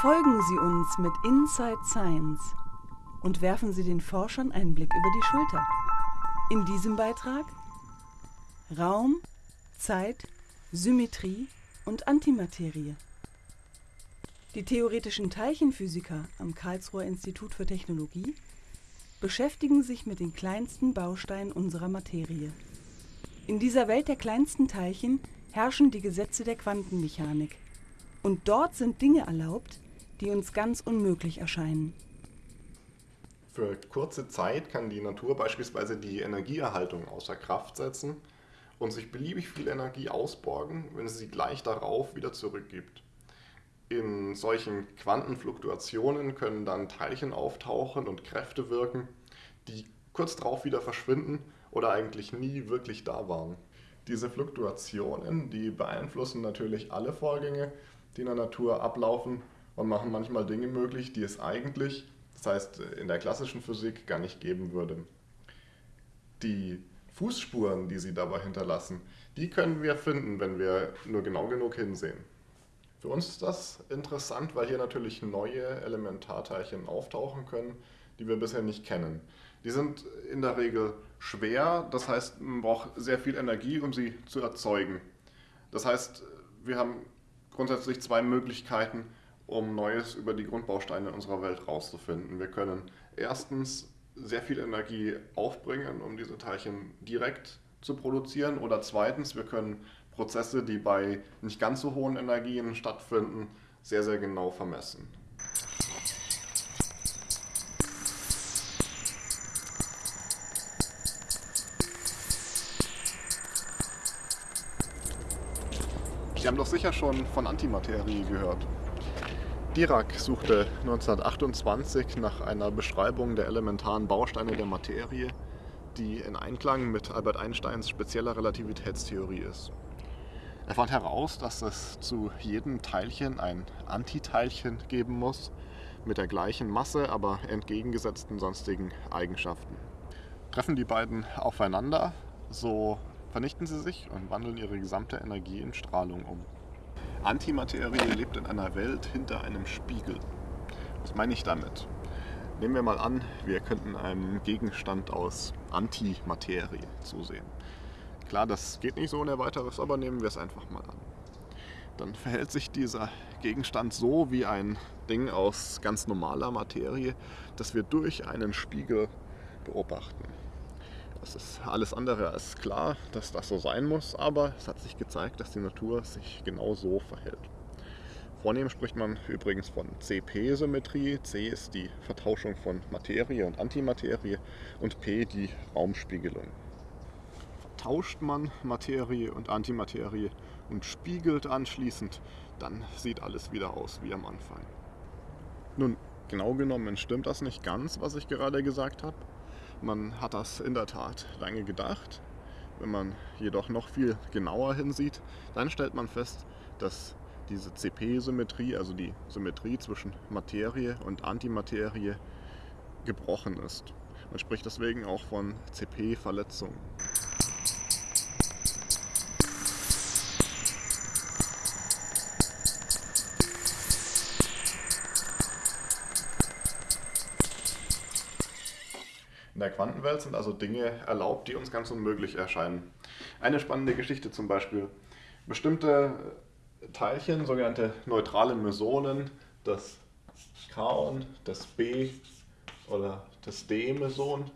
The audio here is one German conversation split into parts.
Folgen Sie uns mit Inside Science und werfen Sie den Forschern einen Blick über die Schulter. In diesem Beitrag Raum, Zeit, Symmetrie und Antimaterie. Die theoretischen Teilchenphysiker am Karlsruher Institut für Technologie beschäftigen sich mit den kleinsten Bausteinen unserer Materie. In dieser Welt der kleinsten Teilchen herrschen die Gesetze der Quantenmechanik. Und dort sind Dinge erlaubt, die uns ganz unmöglich erscheinen. Für kurze Zeit kann die Natur beispielsweise die Energieerhaltung außer Kraft setzen und sich beliebig viel Energie ausborgen, wenn sie sie gleich darauf wieder zurückgibt. In solchen Quantenfluktuationen können dann Teilchen auftauchen und Kräfte wirken, die kurz darauf wieder verschwinden oder eigentlich nie wirklich da waren. Diese Fluktuationen, die beeinflussen natürlich alle Vorgänge, die in der Natur ablaufen und machen manchmal Dinge möglich, die es eigentlich, das heißt in der klassischen Physik, gar nicht geben würde. Die Fußspuren, die sie dabei hinterlassen, die können wir finden, wenn wir nur genau genug hinsehen. Für uns ist das interessant, weil hier natürlich neue Elementarteilchen auftauchen können, die wir bisher nicht kennen. Die sind in der Regel schwer, das heißt, man braucht sehr viel Energie, um sie zu erzeugen. Das heißt, wir haben grundsätzlich zwei Möglichkeiten, um Neues über die Grundbausteine unserer Welt herauszufinden. Wir können erstens sehr viel Energie aufbringen, um diese Teilchen direkt zu produzieren, oder zweitens, wir können Prozesse, die bei nicht ganz so hohen Energien stattfinden, sehr, sehr genau vermessen. Sie haben doch sicher schon von Antimaterie gehört. Dirac suchte 1928 nach einer Beschreibung der elementaren Bausteine der Materie, die in Einklang mit Albert Einsteins spezieller Relativitätstheorie ist. Er fand heraus, dass es zu jedem Teilchen ein Antiteilchen geben muss, mit der gleichen Masse, aber entgegengesetzten sonstigen Eigenschaften. Treffen die beiden aufeinander, so vernichten sie sich und wandeln ihre gesamte Energie in Strahlung um. Antimaterie lebt in einer Welt hinter einem Spiegel. Was meine ich damit? Nehmen wir mal an, wir könnten einem Gegenstand aus Antimaterie zusehen. Klar, das geht nicht so ohne weiteres, aber nehmen wir es einfach mal an. Dann verhält sich dieser Gegenstand so wie ein Ding aus ganz normaler Materie, das wir durch einen Spiegel beobachten. Das ist alles andere als klar, dass das so sein muss, aber es hat sich gezeigt, dass die Natur sich genau so verhält. Vornehm spricht man übrigens von CP-Symmetrie. C ist die Vertauschung von Materie und Antimaterie und P die Raumspiegelung tauscht man Materie und Antimaterie und spiegelt anschließend, dann sieht alles wieder aus wie am Anfang. Nun, genau genommen stimmt das nicht ganz, was ich gerade gesagt habe. Man hat das in der Tat lange gedacht. Wenn man jedoch noch viel genauer hinsieht, dann stellt man fest, dass diese CP-Symmetrie, also die Symmetrie zwischen Materie und Antimaterie, gebrochen ist. Man spricht deswegen auch von CP-Verletzungen. In der Quantenwelt sind also Dinge erlaubt, die uns ganz unmöglich erscheinen. Eine spannende Geschichte zum Beispiel. Bestimmte Teilchen, sogenannte neutrale Mesonen, das Kaon, das B oder das D-Meson,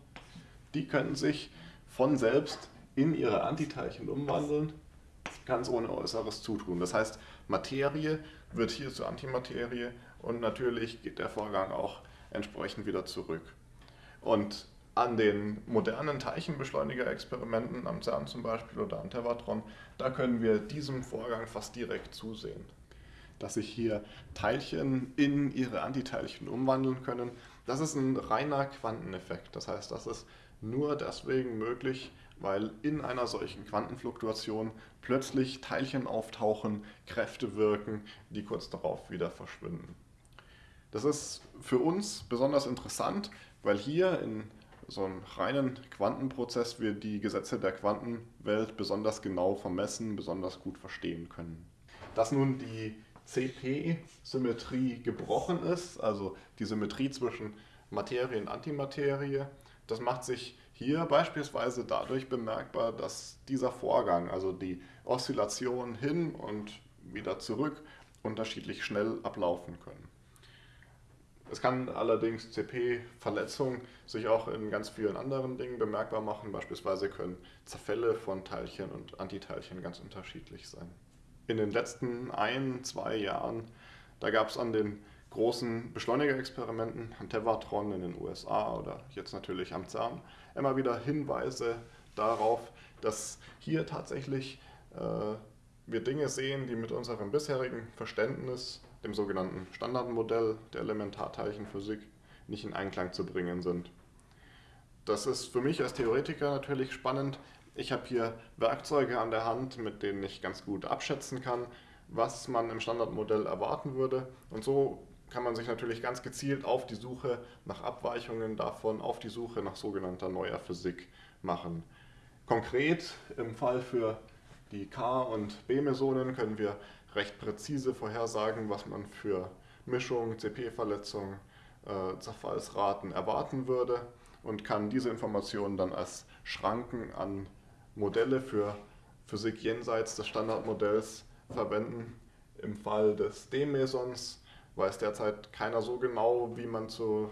die können sich von selbst in ihre Antiteilchen umwandeln, ganz ohne äußeres Zutun. Das heißt, Materie wird hier zur Antimaterie und natürlich geht der Vorgang auch entsprechend wieder zurück. Und an den modernen Teilchenbeschleuniger-Experimenten am CERN zum Beispiel oder am Tevatron, da können wir diesem Vorgang fast direkt zusehen. Dass sich hier Teilchen in ihre Antiteilchen umwandeln können, das ist ein reiner Quanteneffekt. Das heißt, das ist nur deswegen möglich, weil in einer solchen Quantenfluktuation plötzlich Teilchen auftauchen, Kräfte wirken, die kurz darauf wieder verschwinden. Das ist für uns besonders interessant, weil hier in so einem reinen Quantenprozess wir die Gesetze der Quantenwelt besonders genau vermessen, besonders gut verstehen können. Dass nun die CP-Symmetrie gebrochen ist, also die Symmetrie zwischen Materie und Antimaterie. Das macht sich hier beispielsweise dadurch bemerkbar, dass dieser Vorgang, also die Oszillation hin und wieder zurück, unterschiedlich schnell ablaufen können. Es kann allerdings CP-Verletzungen sich auch in ganz vielen anderen Dingen bemerkbar machen. Beispielsweise können Zerfälle von Teilchen und Antiteilchen ganz unterschiedlich sein. In den letzten ein, zwei Jahren, da gab es an den großen Beschleunigerexperimenten, an Tevatron in den USA oder jetzt natürlich am CERN, immer wieder Hinweise darauf, dass hier tatsächlich äh, wir Dinge sehen, die mit unserem bisherigen Verständnis dem sogenannten Standardmodell der Elementarteilchenphysik nicht in Einklang zu bringen sind. Das ist für mich als Theoretiker natürlich spannend. Ich habe hier Werkzeuge an der Hand, mit denen ich ganz gut abschätzen kann, was man im Standardmodell erwarten würde. Und so kann man sich natürlich ganz gezielt auf die Suche nach Abweichungen davon, auf die Suche nach sogenannter neuer Physik machen. Konkret im Fall für die K- und B-Mesonen können wir recht präzise vorhersagen, was man für Mischung, CP-Verletzung, äh, Zerfallsraten erwarten würde und kann diese Informationen dann als Schranken an Modelle für Physik jenseits des Standardmodells verwenden. Im Fall des D-Mesons weiß derzeit keiner so genau, wie man zu,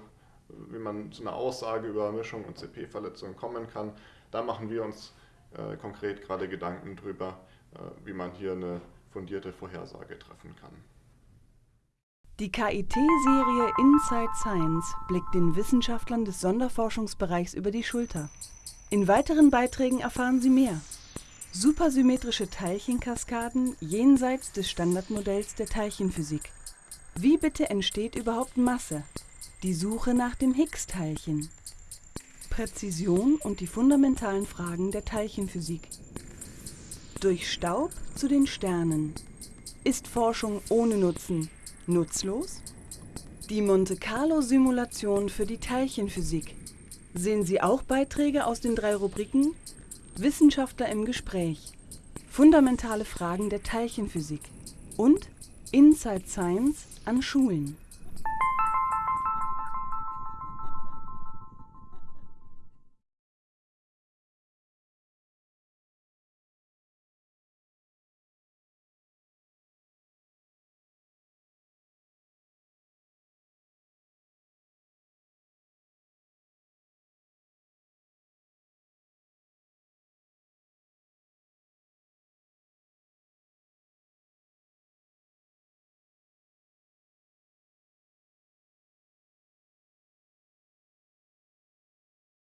wie man zu einer Aussage über Mischung und CP-Verletzung kommen kann. Da machen wir uns äh, konkret gerade Gedanken darüber, äh, wie man hier eine fundierte Vorhersage treffen kann. Die KIT-Serie Inside Science blickt den Wissenschaftlern des Sonderforschungsbereichs über die Schulter. In weiteren Beiträgen erfahren Sie mehr. Supersymmetrische Teilchenkaskaden jenseits des Standardmodells der Teilchenphysik. Wie bitte entsteht überhaupt Masse? Die Suche nach dem Higgs-Teilchen. Präzision und die fundamentalen Fragen der Teilchenphysik. Durch Staub zu den Sternen. Ist Forschung ohne Nutzen nutzlos? Die Monte Carlo-Simulation für die Teilchenphysik. Sehen Sie auch Beiträge aus den drei Rubriken Wissenschaftler im Gespräch, fundamentale Fragen der Teilchenphysik und Inside Science an Schulen.